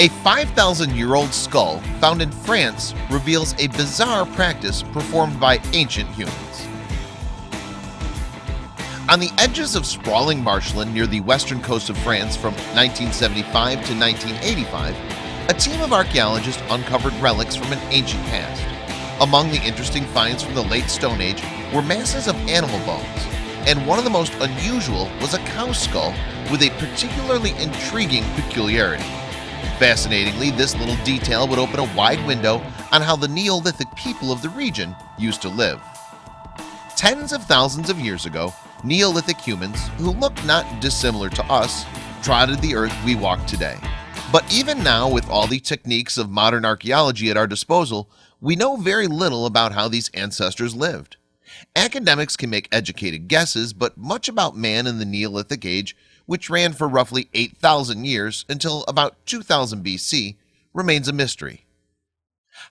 A 5,000 year old skull found in France reveals a bizarre practice performed by ancient humans. On the edges of sprawling marshland near the western coast of France from 1975 to 1985, a team of archaeologists uncovered relics from an ancient past. Among the interesting finds from the late Stone Age were masses of animal bones, and one of the most unusual was a cow skull with a particularly intriguing peculiarity. Fascinatingly, this little detail would open a wide window on how the Neolithic people of the region used to live. Tens of thousands of years ago, Neolithic humans, who looked not dissimilar to us, trotted the earth we walk today. But even now, with all the techniques of modern archaeology at our disposal, we know very little about how these ancestors lived. Academics can make educated guesses, but much about man in the Neolithic age which ran for roughly 8,000 years until about 2000 BC, remains a mystery.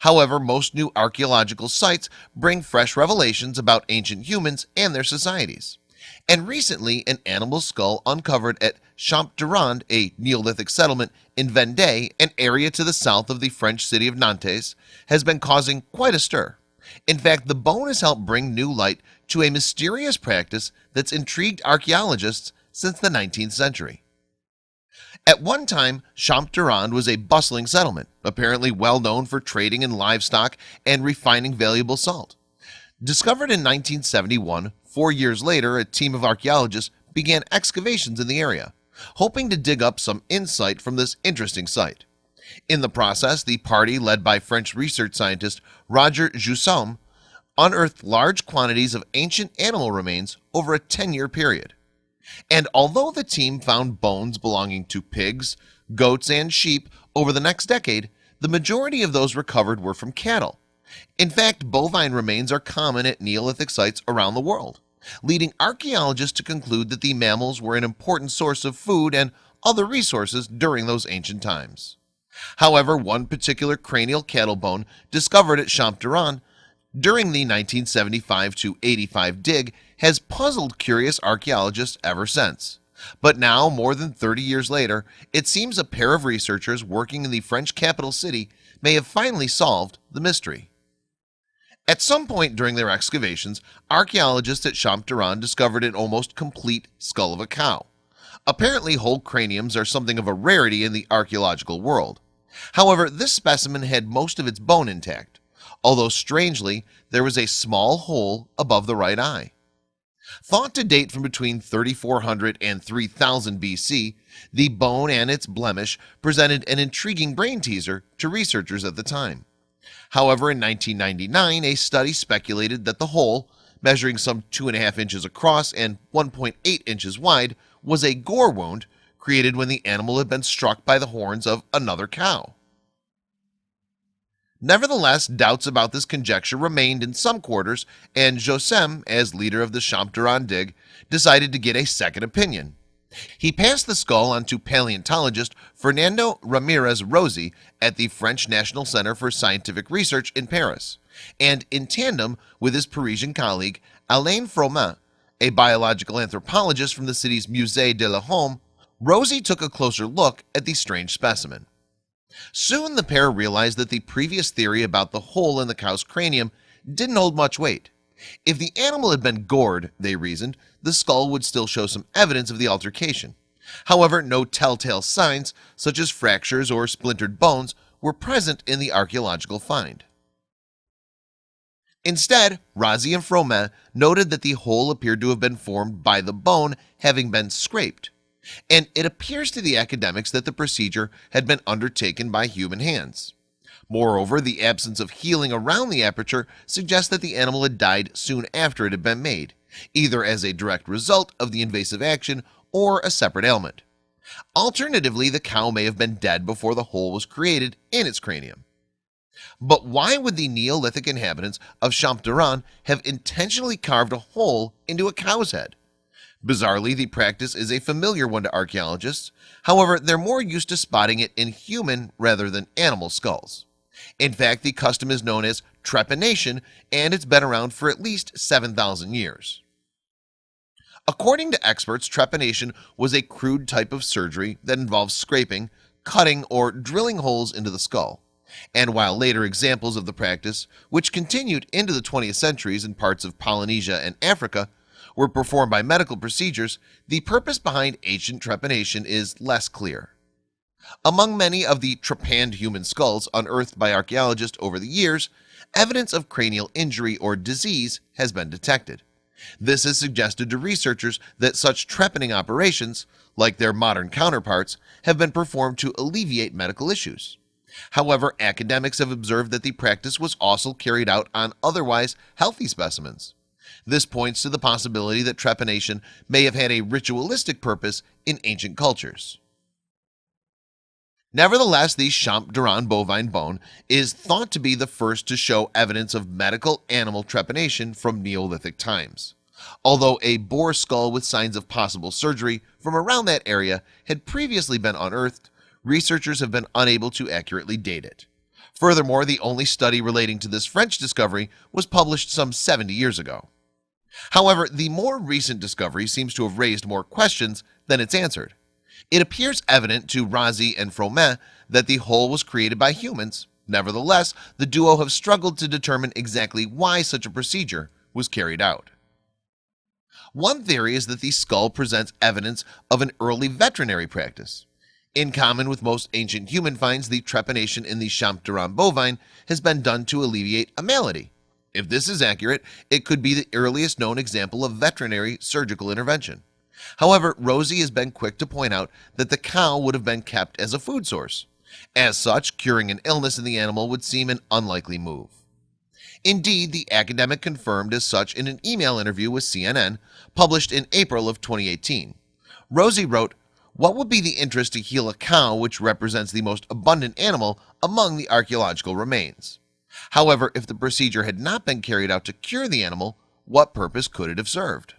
However, most new archaeological sites bring fresh revelations about ancient humans and their societies. And recently, an animal skull uncovered at Champ Durand, a Neolithic settlement in Vendée, an area to the south of the French city of Nantes, has been causing quite a stir. In fact, the bone has helped bring new light to a mysterious practice that's intrigued archaeologists since the 19th century. At one time, Champ-Durand was a bustling settlement, apparently well known for trading in livestock and refining valuable salt. Discovered in 1971, four years later, a team of archaeologists began excavations in the area, hoping to dig up some insight from this interesting site. In the process, the party led by French research scientist Roger Joussaume unearthed large quantities of ancient animal remains over a 10-year period. And although the team found bones belonging to pigs, goats, and sheep over the next decade, the majority of those recovered were from cattle. In fact, bovine remains are common at Neolithic sites around the world, leading archaeologists to conclude that the mammals were an important source of food and other resources during those ancient times. However, one particular cranial cattle bone discovered at Champ-Durand during the 1975 to 85 dig has puzzled curious archaeologists ever since. But now, more than 30 years later, it seems a pair of researchers working in the French capital city may have finally solved the mystery. At some point during their excavations, archaeologists at Champ-Durand discovered an almost complete skull of a cow. Apparently, whole craniums are something of a rarity in the archaeological world. However, this specimen had most of its bone intact, although strangely, there was a small hole above the right eye. Thought to date from between 3400 and 3000 BC, the bone and its blemish presented an intriguing brain teaser to researchers at the time. However, in 1999, a study speculated that the hole, measuring some two and a half inches across and 1.8 inches wide, was a gore wound created when the animal had been struck by the horns of another cow. Nevertheless, doubts about this conjecture remained in some quarters, and Joussaume, as leader of the Champ-Durand dig, decided to get a second opinion. He passed the skull on to paleontologist Fernando Ramirez Rozzi at the French National Center for Scientific Research in Paris, and in tandem with his Parisian colleague Alain Froment, a biological anthropologist from the city's Musée de l'Homme, Rozzi took a closer look at the strange specimen. Soon the pair realized that the previous theory about the hole in the cow's cranium didn't hold much weight. If the animal had been gored, they reasoned, the skull would still show some evidence of the altercation. However, no telltale signs, such as fractures or splintered bones, were present in the archaeological find. Instead, Rozzi and Froment noted that the hole appeared to have been formed by the bone having been scraped and it appears to the academics that the procedure had been undertaken by human hands. Moreover, the absence of healing around the aperture suggests that the animal had died soon after it had been made either as a direct result of the invasive action or a separate ailment. Alternatively, the cow may have been dead before the hole was created in its cranium. But why would the Neolithic inhabitants of Champ-Durand have intentionally carved a hole into a cow's head Bizarrely, the practice is a familiar one to archaeologists. However, they're more used to spotting it in human rather than animal skulls. In fact, the custom is known as trepanation and it's been around for at least 7,000 years. According to experts, trepanation was a crude type of surgery that involves scraping, cutting or drilling holes into the skull and while later examples of the practice which continued into the 20th centuries in parts of Polynesia and Africa were performed by medical procedures the purpose behind ancient trepanation is less clear. Among many of the trepanned human skulls unearthed by archaeologists over the years evidence of cranial injury or disease has been detected. This has suggested to researchers that such trepanning operations like their modern counterparts have been performed to alleviate medical issues. However, academics have observed that the practice was also carried out on otherwise healthy specimens This points to the possibility that trepanation may have had a ritualistic purpose in ancient cultures. Nevertheless, the Champ-Durand bovine bone is thought to be the first to show evidence of medical animal trepanation from Neolithic times Although a boar skull with signs of possible surgery from around that area had previously been unearthed. Researchers have been unable to accurately date it. Furthermore, the only study relating to this French discovery was published some 70 years ago However, the more recent discovery seems to have raised more questions than it's answered. It appears evident to Rozzi and Froment that the hole was created by humans. Nevertheless, the duo have struggled to determine exactly why such a procedure was carried out. One theory is that the skull presents evidence of an early veterinary practice. In common with most ancient human finds the trepanation in the Champ-Durand bovine has been done to alleviate a malady if this is accurate it could be the earliest known example of veterinary surgical intervention. However, Rozzi has been quick to point out that the cow would have been kept as a food source. As such curing an illness in the animal would seem an unlikely move. Indeed the academic confirmed as such in an email interview with CNN published in April of 2018 Rozzi wrote what would be the interest to heal a cow which represents the most abundant animal among the archaeological remains However, if the procedure had not been carried out to cure the animal what purpose could it have served?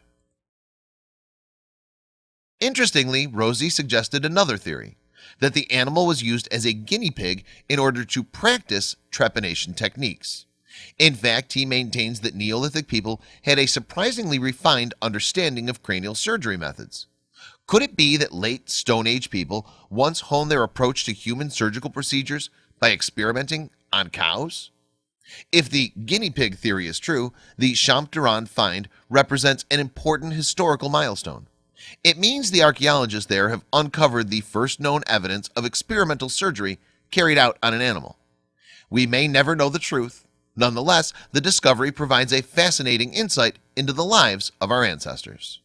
Interestingly Rozzi suggested another theory that the animal was used as a guinea pig in order to practice trepanation techniques. In fact he maintains that Neolithic people had a surprisingly refined understanding of cranial surgery methods. Could it be that late Stone Age people once honed their approach to human surgical procedures by experimenting on cows if the guinea pig theory is true the Champ-Durand find represents an important historical milestone. It means the archaeologists there have uncovered the first known evidence of experimental surgery carried out on an animal. We may never know the truth. Nonetheless the discovery provides a fascinating insight into the lives of our ancestors